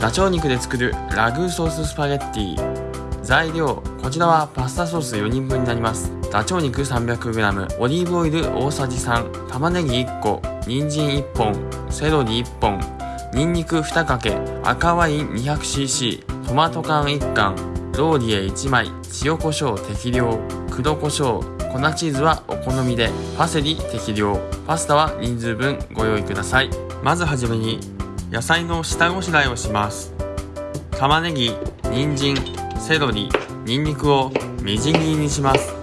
ダチョウ肉で作るラグーソーススパゲッティ。材料こちらはパスタソース4人分になります。ダチョウ肉 300g オリーブオイル大さじ3玉ねぎ1個。人参1本。セロリ1本。にんにく2かけ。赤ワイン 200cc トマト缶1缶。ローリエ1枚。塩コショウ適量。黒コショウ。粉チーズはお好みで。パセリ適量。パスタは人数分ご用意ください。まずはじめに野菜の下ごしらえをします。玉ねぎ人参セロリにんにくをみじん切りにします。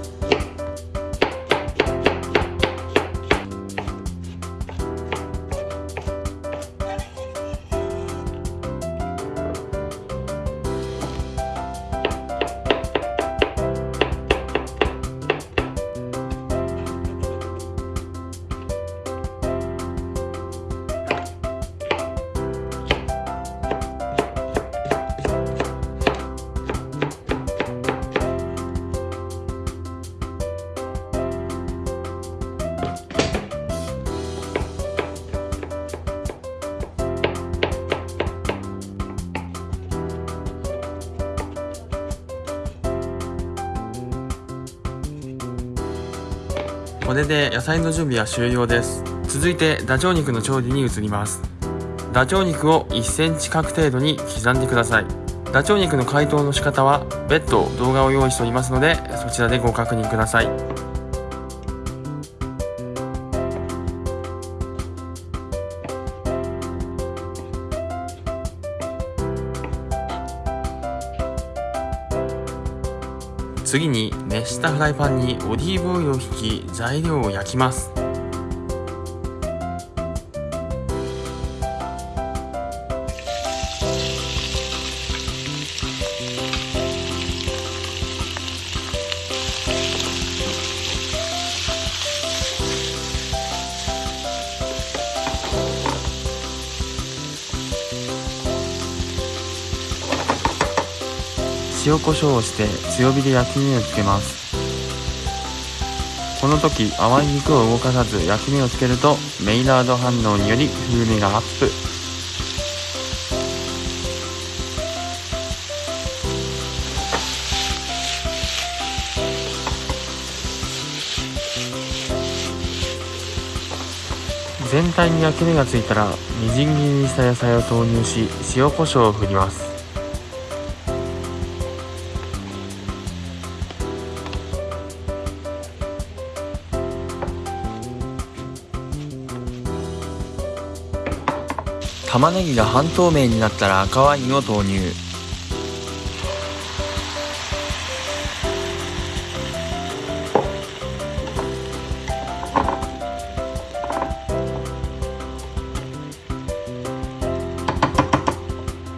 これで野菜の準備は終了です。続いてダチョウ肉の調理に移ります。ダチョウ肉を1センチ角程度に刻んでください。ダチョウ肉の解凍の仕方は別途動画を用意しておりますのでそちらでご確認ください。次に熱したフライパンにオリーブオイルを引き材料を焼きます。塩コショウをして強火で焼き目をつけます。この時淡い肉を動かさず焼き目をつけるとメイラード反応により風味がアップ。全体に焼き目がついたらみじん切りにした野菜を投入し塩コショウを振ります。玉ねぎが半透明になったら赤ワインを投入。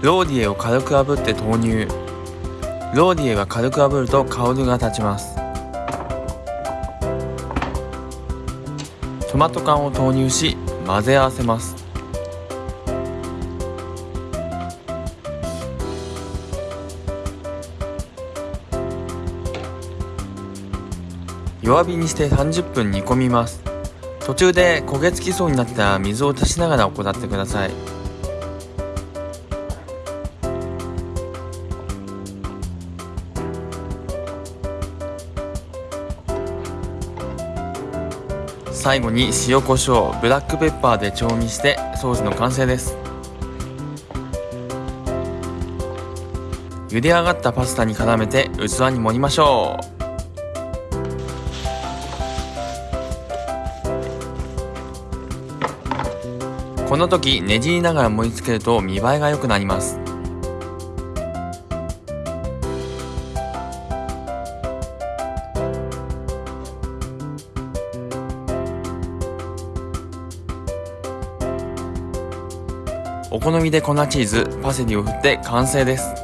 ローディエを軽く炙って投入。ローディエが軽く炙ると香りが立ちます。トマト缶を投入し混ぜ合わせます。弱火にして30分煮込みます。途中で焦げ付きそうになったら水を足しながら行ってください。最後に塩コショウブラックペッパーで調味してソースの完成です。茹で上がったパスタに絡めて器に盛りましょう。この時ねじりながら盛り付けると見栄えが良くなります。お好みで粉チーズパセリを振って完成です。